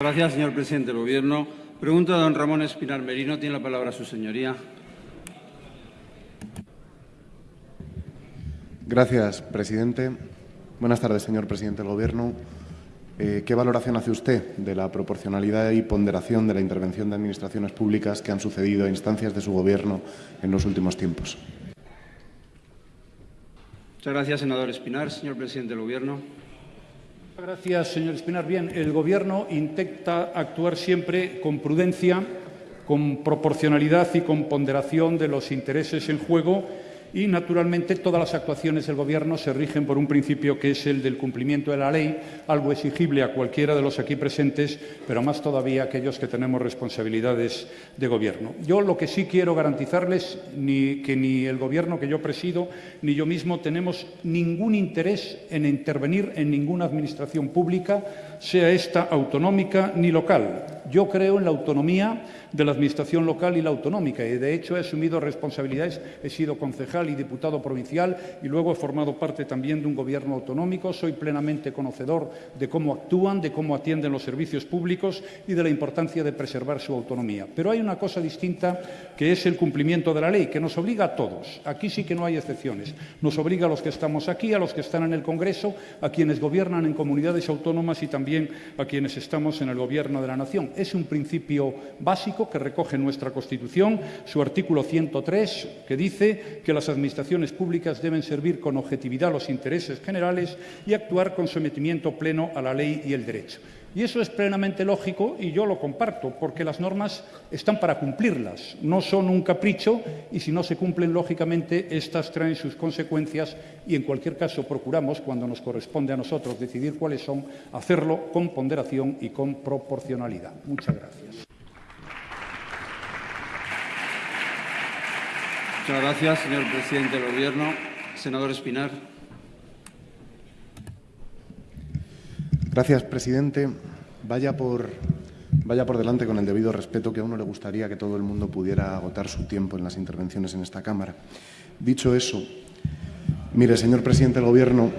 Gracias, señor presidente del Gobierno. Pregunta a don Ramón Espinar Merino. Tiene la palabra su señoría. Gracias, presidente. Buenas tardes, señor presidente del Gobierno. Eh, ¿Qué valoración hace usted de la proporcionalidad y ponderación de la intervención de administraciones públicas que han sucedido a instancias de su Gobierno en los últimos tiempos? Muchas gracias, senador Espinar. Señor presidente del Gobierno. Gracias, señor Espinar. Bien, el Gobierno intenta actuar siempre con prudencia, con proporcionalidad y con ponderación de los intereses en juego y, naturalmente, todas las actuaciones del Gobierno se rigen por un principio que es el del cumplimiento de la ley, algo exigible a cualquiera de los aquí presentes, pero más todavía a aquellos que tenemos responsabilidades de Gobierno. Yo lo que sí quiero garantizarles ni que ni el Gobierno que yo presido ni yo mismo tenemos ningún interés en intervenir en ninguna administración pública, sea esta autonómica ni local. Yo creo en la autonomía de la Administración local y la autonómica y, de hecho, he asumido responsabilidades. He sido concejal y diputado provincial y luego he formado parte también de un Gobierno autonómico. Soy plenamente conocedor de cómo actúan, de cómo atienden los servicios públicos y de la importancia de preservar su autonomía. Pero hay una cosa distinta que es el cumplimiento de la ley, que nos obliga a todos. Aquí sí que no hay excepciones. Nos obliga a los que estamos aquí, a los que están en el Congreso, a quienes gobiernan en comunidades autónomas y también a quienes estamos en el Gobierno de la Nación. Es un principio básico que recoge nuestra Constitución, su artículo 103, que dice que las administraciones públicas deben servir con objetividad los intereses generales y actuar con sometimiento pleno a la ley y el derecho. Y eso es plenamente lógico y yo lo comparto, porque las normas están para cumplirlas, no son un capricho y si no se cumplen, lógicamente, estas traen sus consecuencias y, en cualquier caso, procuramos, cuando nos corresponde a nosotros decidir cuáles son, hacerlo con ponderación y con proporcionalidad. Muchas gracias. Muchas gracias, señor presidente del Gobierno. Senador Espinar. Gracias, presidente. Vaya por, vaya por delante con el debido respeto que a uno le gustaría que todo el mundo pudiera agotar su tiempo en las intervenciones en esta Cámara. Dicho eso, mire, señor presidente del Gobierno,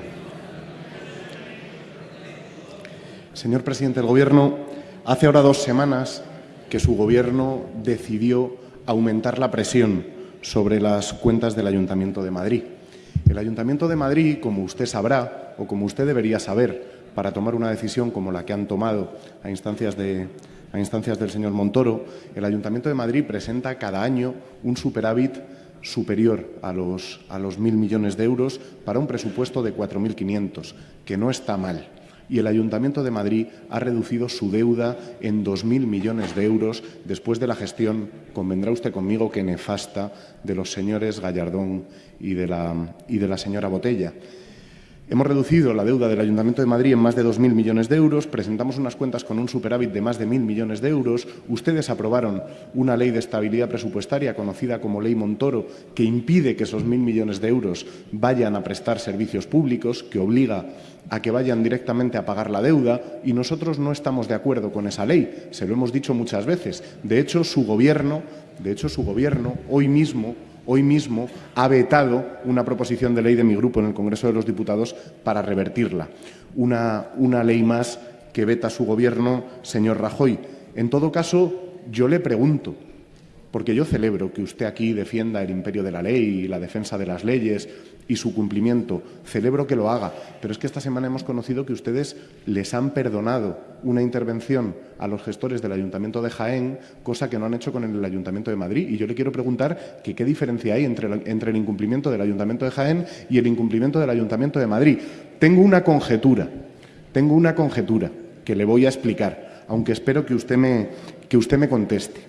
señor presidente del Gobierno, hace ahora dos semanas que su Gobierno decidió aumentar la presión sobre las cuentas del Ayuntamiento de Madrid. El Ayuntamiento de Madrid, como usted sabrá o como usted debería saber, para tomar una decisión como la que han tomado a instancias, de, a instancias del señor Montoro, el Ayuntamiento de Madrid presenta cada año un superávit superior a los, a los 1.000 millones de euros para un presupuesto de 4.500, que no está mal. Y el Ayuntamiento de Madrid ha reducido su deuda en 2.000 millones de euros después de la gestión, convendrá usted conmigo, que nefasta de los señores Gallardón y de la, y de la señora Botella. Hemos reducido la deuda del Ayuntamiento de Madrid en más de 2.000 millones de euros, presentamos unas cuentas con un superávit de más de 1.000 millones de euros, ustedes aprobaron una ley de estabilidad presupuestaria conocida como Ley Montoro que impide que esos 1.000 millones de euros vayan a prestar servicios públicos, que obliga a que vayan directamente a pagar la deuda y nosotros no estamos de acuerdo con esa ley, se lo hemos dicho muchas veces. De hecho, su Gobierno, de hecho, su gobierno hoy mismo hoy mismo ha vetado una proposición de ley de mi grupo en el Congreso de los Diputados para revertirla. Una, una ley más que veta su Gobierno, señor Rajoy. En todo caso, yo le pregunto, porque yo celebro que usted aquí defienda el imperio de la ley y la defensa de las leyes y su cumplimiento. Celebro que lo haga, pero es que esta semana hemos conocido que ustedes les han perdonado una intervención a los gestores del Ayuntamiento de Jaén, cosa que no han hecho con el Ayuntamiento de Madrid. Y yo le quiero preguntar qué diferencia hay entre, entre el incumplimiento del Ayuntamiento de Jaén y el incumplimiento del Ayuntamiento de Madrid. Tengo una conjetura, tengo una conjetura que le voy a explicar, aunque espero que usted me, que usted me conteste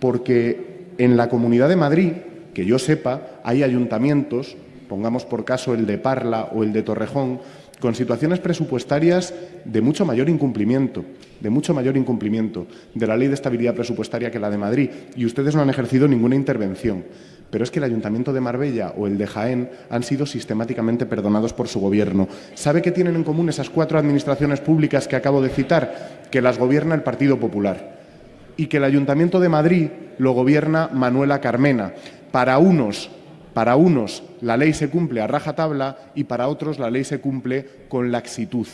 porque en la Comunidad de Madrid, que yo sepa, hay ayuntamientos, pongamos por caso el de Parla o el de Torrejón, con situaciones presupuestarias de mucho mayor incumplimiento, de mucho mayor incumplimiento de la ley de estabilidad presupuestaria que la de Madrid, y ustedes no han ejercido ninguna intervención. Pero es que el Ayuntamiento de Marbella o el de Jaén han sido sistemáticamente perdonados por su Gobierno. ¿Sabe qué tienen en común esas cuatro administraciones públicas que acabo de citar? Que las gobierna el Partido Popular y que el Ayuntamiento de Madrid lo gobierna Manuela Carmena. Para unos, para unos la ley se cumple a rajatabla y para otros la ley se cumple con laxitud.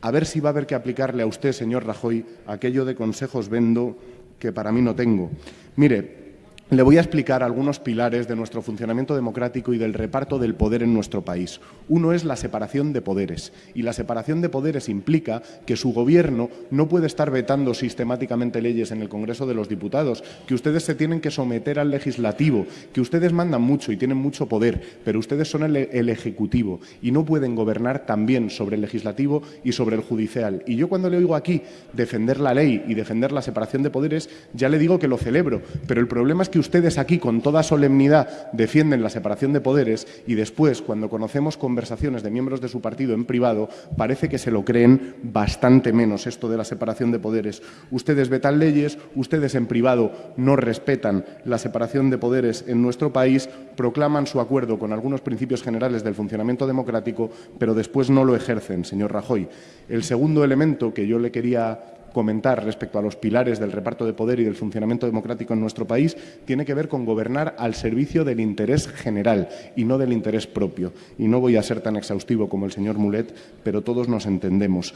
a ver si va a haber que aplicarle a usted, señor Rajoy, aquello de consejos vendo que para mí no tengo. Mire, le voy a explicar algunos pilares de nuestro funcionamiento democrático y del reparto del poder en nuestro país. Uno es la separación de poderes, y la separación de poderes implica que su Gobierno no puede estar vetando sistemáticamente leyes en el Congreso de los Diputados, que ustedes se tienen que someter al legislativo, que ustedes mandan mucho y tienen mucho poder, pero ustedes son el, Ejecutivo y no pueden gobernar también sobre el legislativo y sobre el judicial. Y yo cuando le oigo aquí defender la ley y defender la separación de poderes, ya le digo que lo celebro, pero el problema es ustedes aquí con toda solemnidad defienden la separación de poderes y después, cuando conocemos conversaciones de miembros de su partido en privado, parece que se lo creen bastante menos esto de la separación de poderes. Ustedes vetan leyes, ustedes en privado no respetan la separación de poderes en nuestro país, proclaman su acuerdo con algunos principios generales del funcionamiento democrático, pero después no lo ejercen, señor Rajoy. El segundo elemento que yo le quería comentar respecto a los pilares del reparto de poder y del funcionamiento democrático en nuestro país tiene que ver con gobernar al servicio del interés general y no del interés propio. Y no voy a ser tan exhaustivo como el señor Mulet, pero todos nos entendemos.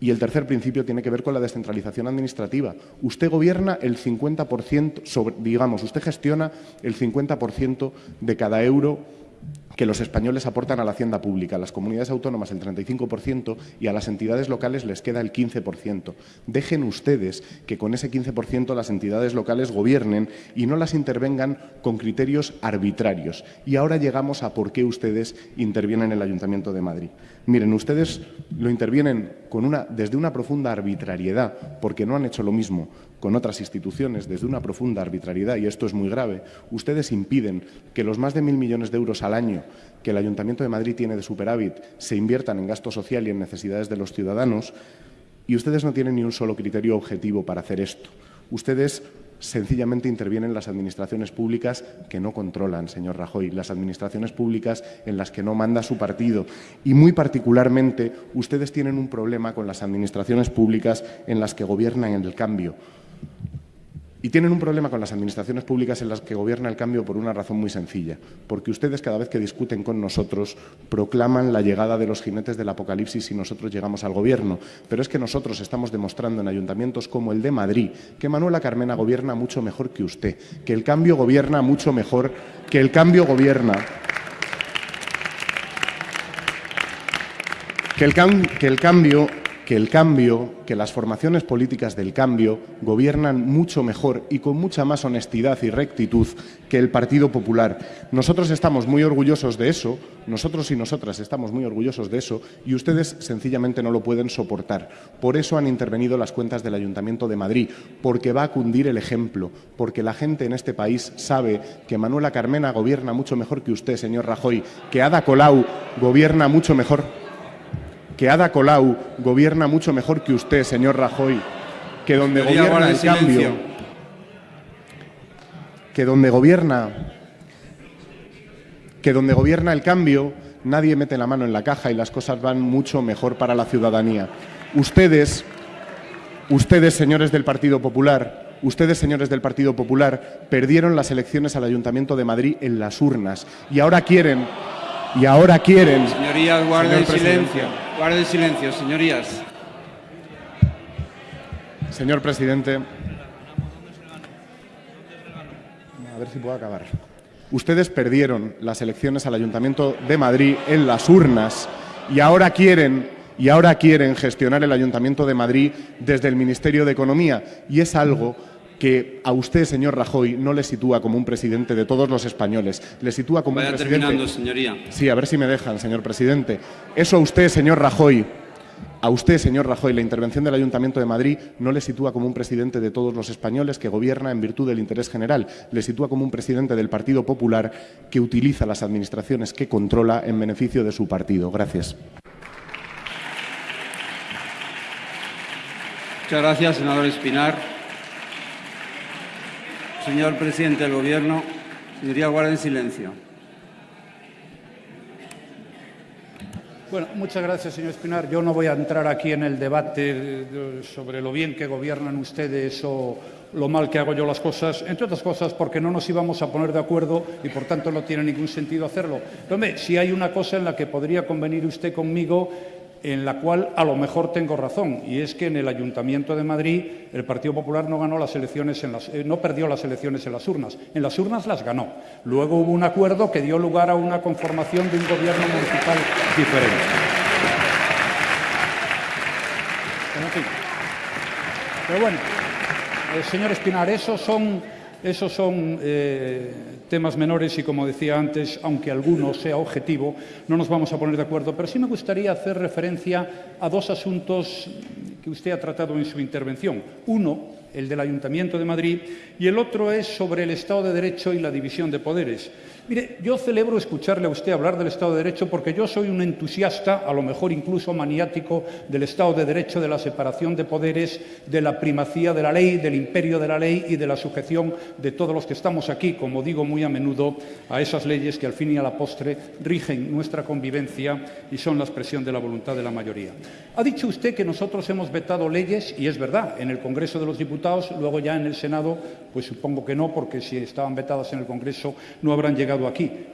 Y el tercer principio tiene que ver con la descentralización administrativa. Usted gobierna el 50%, sobre, digamos, usted gestiona el 50% de cada euro que los españoles aportan a la hacienda pública, a las comunidades autónomas el 35% y a las entidades locales les queda el 15%. Dejen ustedes que con ese 15% las entidades locales gobiernen y no las intervengan con criterios arbitrarios. Y ahora llegamos a por qué ustedes intervienen en el Ayuntamiento de Madrid. Miren, ustedes lo intervienen desde una profunda arbitrariedad, porque no han hecho lo mismo con otras instituciones, desde una profunda arbitrariedad, y esto es muy grave. Ustedes impiden que los más de mil millones de euros al año que el Ayuntamiento de Madrid tiene de superávit se inviertan en gasto social y en necesidades de los ciudadanos, y ustedes no tienen ni un solo criterio objetivo para hacer esto. Ustedes sencillamente intervienen las administraciones públicas que no controlan, señor Rajoy, las administraciones públicas en las que no manda su partido. Y muy particularmente, ustedes tienen un problema con las administraciones públicas en las que gobiernan en el cambio. Y tienen un problema con las administraciones públicas en las que gobierna el cambio por una razón muy sencilla, porque ustedes cada vez que discuten con nosotros proclaman la llegada de los jinetes del apocalipsis si nosotros llegamos al gobierno. Pero es que nosotros estamos demostrando en ayuntamientos como el de Madrid que Manuela Carmena gobierna mucho mejor que usted, que el cambio gobierna mucho mejor, que el cambio gobierna que el, que el, cambio que el cambio, que las formaciones políticas del cambio gobiernan mucho mejor y con mucha más honestidad y rectitud que el Partido Popular. Nosotros estamos muy orgullosos de eso, nosotros y nosotras estamos muy orgullosos de eso y ustedes sencillamente no lo pueden soportar. Por eso han intervenido las cuentas del Ayuntamiento de Madrid, porque va a cundir el ejemplo, porque la gente en este país sabe que Manuela Carmena gobierna mucho mejor que usted, señor Rajoy, que Ada Colau gobierna mucho mejor que Ada Colau gobierna mucho mejor que usted, señor Rajoy, que donde gobierna el cambio, que donde gobierna, que donde gobierna el cambio, nadie mete la mano en la caja y las cosas van mucho mejor para la ciudadanía. Ustedes, ustedes, señores del Partido Popular, ustedes, señores del Partido Popular, perdieron las elecciones al Ayuntamiento de Madrid en las urnas y ahora quieren y ahora quieren. Señorías, guarden silencio. Guarden silencio, señorías. Señor presidente. A ver si puedo acabar. Ustedes perdieron las elecciones al Ayuntamiento de Madrid en las urnas y ahora quieren y ahora quieren gestionar el Ayuntamiento de Madrid desde el Ministerio de Economía y es algo que a usted, señor Rajoy, no le sitúa como un presidente de todos los españoles, le sitúa como Vaya un presidente... terminando, señoría. Sí, a ver si me dejan, señor presidente. Eso a usted, señor Rajoy, a usted, señor Rajoy, la intervención del Ayuntamiento de Madrid no le sitúa como un presidente de todos los españoles que gobierna en virtud del interés general, le sitúa como un presidente del Partido Popular que utiliza las administraciones que controla en beneficio de su partido. Gracias. Muchas gracias, senador Espinar. Señor presidente del Gobierno, señoría, guarden silencio. Bueno, muchas gracias, señor Espinar. Yo no voy a entrar aquí en el debate sobre lo bien que gobiernan ustedes o lo mal que hago yo las cosas, entre otras cosas porque no nos íbamos a poner de acuerdo y por tanto no tiene ningún sentido hacerlo. Pero, si hay una cosa en la que podría convenir usted conmigo en la cual a lo mejor tengo razón, y es que en el Ayuntamiento de Madrid el Partido Popular no, ganó las elecciones en las, eh, no perdió las elecciones en las urnas, en las urnas las ganó. Luego hubo un acuerdo que dio lugar a una conformación de un gobierno municipal diferente. Pero bueno, eh, señor Espinar, esos son, esos son eh, temas menores y, como decía antes, aunque alguno sea objetivo, no nos vamos a poner de acuerdo. Pero sí me gustaría hacer referencia a dos asuntos que usted ha tratado en su intervención. Uno, el del Ayuntamiento de Madrid, y el otro es sobre el Estado de Derecho y la división de poderes. Mire, yo celebro escucharle a usted hablar del Estado de Derecho porque yo soy un entusiasta, a lo mejor incluso maniático, del Estado de Derecho, de la separación de poderes, de la primacía de la ley, del imperio de la ley y de la sujeción de todos los que estamos aquí, como digo muy a menudo, a esas leyes que al fin y a la postre rigen nuestra convivencia y son la expresión de la voluntad de la mayoría. Ha dicho usted que nosotros hemos vetado leyes, y es verdad, en el Congreso de los Diputados, luego ya en el Senado, pues supongo que no, porque si estaban vetadas en el Congreso no habrán llegado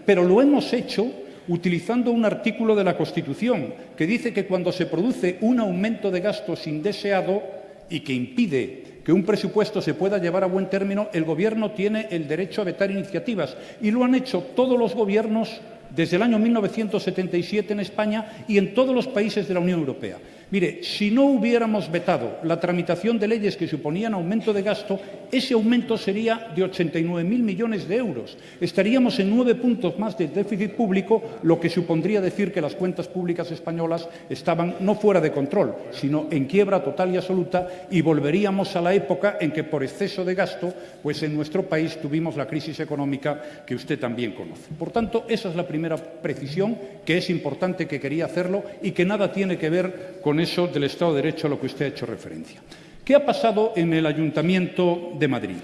pero lo hemos hecho utilizando un artículo de la Constitución que dice que cuando se produce un aumento de gastos indeseado y que impide que un presupuesto se pueda llevar a buen término, el Gobierno tiene el derecho a vetar iniciativas. Y lo han hecho todos los gobiernos desde el año 1977 en España y en todos los países de la Unión Europea. Mire, si no hubiéramos vetado la tramitación de leyes que suponían aumento de gasto, ese aumento sería de 89.000 millones de euros. Estaríamos en nueve puntos más de déficit público, lo que supondría decir que las cuentas públicas españolas estaban no fuera de control, sino en quiebra total y absoluta y volveríamos a la época en que por exceso de gasto, pues en nuestro país tuvimos la crisis económica que usted también conoce. Por tanto, esa es la primera precisión que es importante que quería hacerlo y que nada tiene que ver con eso del Estado de Derecho a lo que usted ha hecho referencia. ¿Qué ha pasado en el Ayuntamiento de Madrid?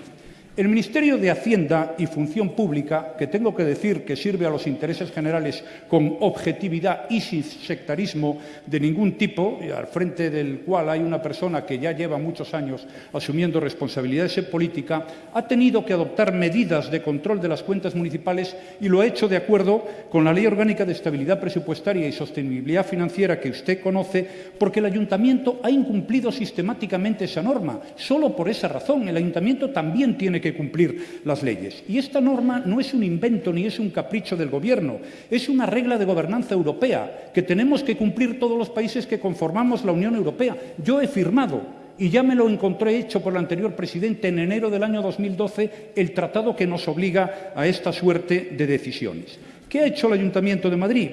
El Ministerio de Hacienda y Función Pública, que tengo que decir que sirve a los intereses generales con objetividad y sin sectarismo de ningún tipo, al frente del cual hay una persona que ya lleva muchos años asumiendo responsabilidades en política, ha tenido que adoptar medidas de control de las cuentas municipales y lo ha hecho de acuerdo con la Ley Orgánica de Estabilidad Presupuestaria y Sostenibilidad Financiera que usted conoce, porque el Ayuntamiento ha incumplido sistemáticamente esa norma. Solo por esa razón, el Ayuntamiento también que cumplir las leyes. Y esta norma no es un invento ni es un capricho del Gobierno, es una regla de gobernanza europea que tenemos que cumplir todos los países que conformamos la Unión Europea. Yo he firmado y ya me lo encontré hecho por el anterior presidente en enero del año 2012 el tratado que nos obliga a esta suerte de decisiones. ¿Qué ha hecho el Ayuntamiento de Madrid?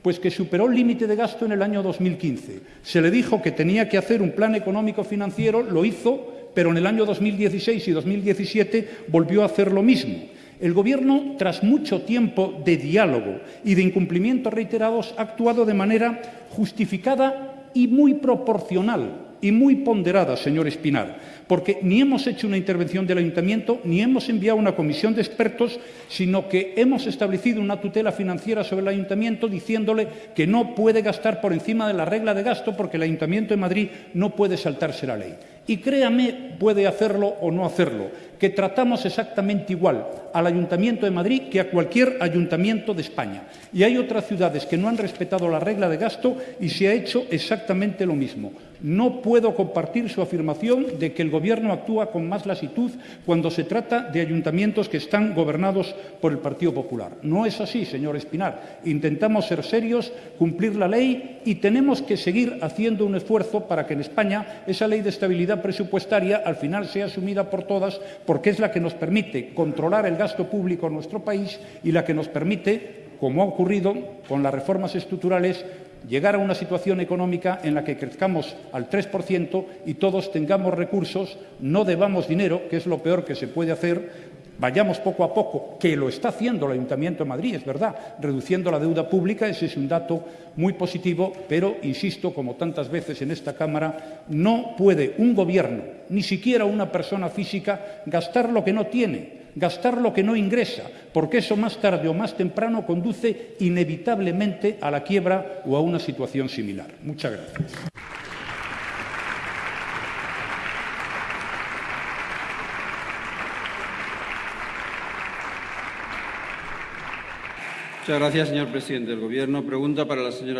Pues que superó el límite de gasto en el año 2015. Se le dijo que tenía que hacer un plan económico financiero, lo hizo pero en el año 2016 y 2017 volvió a hacer lo mismo. El Gobierno, tras mucho tiempo de diálogo y de incumplimientos reiterados, ha actuado de manera justificada y muy proporcional y muy ponderada, señor Espinar, porque ni hemos hecho una intervención del Ayuntamiento ni hemos enviado una comisión de expertos, sino que hemos establecido una tutela financiera sobre el Ayuntamiento diciéndole que no puede gastar por encima de la regla de gasto porque el Ayuntamiento de Madrid no puede saltarse la ley. Y créame, puede hacerlo o no hacerlo, que tratamos exactamente igual al Ayuntamiento de Madrid que a cualquier ayuntamiento de España. Y hay otras ciudades que no han respetado la regla de gasto y se ha hecho exactamente lo mismo. No puedo compartir su afirmación de que el Gobierno actúa con más lasitud cuando se trata de ayuntamientos que están gobernados por el Partido Popular. No es así, señor Espinar. Intentamos ser serios, cumplir la ley y tenemos que seguir haciendo un esfuerzo para que en España esa ley de estabilidad presupuestaria al final sea asumida por todas porque es la que nos permite controlar el gasto público en nuestro país y la que nos permite como ha ocurrido con las reformas estructurales, llegar a una situación económica en la que crezcamos al 3% y todos tengamos recursos, no debamos dinero, que es lo peor que se puede hacer, vayamos poco a poco, que lo está haciendo el Ayuntamiento de Madrid, es verdad, reduciendo la deuda pública, ese es un dato muy positivo, pero, insisto, como tantas veces en esta Cámara, no puede un Gobierno, ni siquiera una persona física, gastar lo que no tiene gastar lo que no ingresa, porque eso más tarde o más temprano conduce inevitablemente a la quiebra o a una situación similar. Muchas gracias. Muchas gracias, señor presidente del Gobierno. Pregunta para la señora